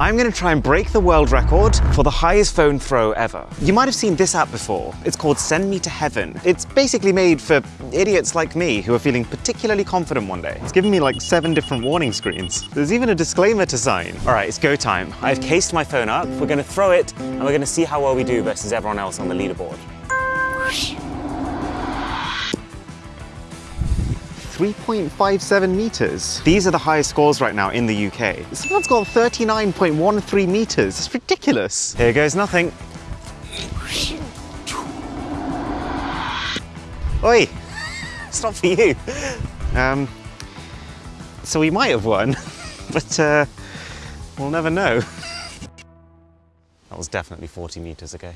I'm going to try and break the world record for the highest phone throw ever. You might have seen this app before. It's called Send Me to Heaven. It's basically made for idiots like me who are feeling particularly confident one day. It's given me like seven different warning screens. There's even a disclaimer to sign. All right, it's go time. I've cased my phone up. We're going to throw it and we're going to see how well we do versus everyone else on the leaderboard. 3.57 meters. These are the highest scores right now in the UK. Someone's got 39.13 meters. It's ridiculous. Here goes nothing. Oi, it's not for you. Um, so we might have won, but uh, we'll never know. That was definitely 40 meters ago.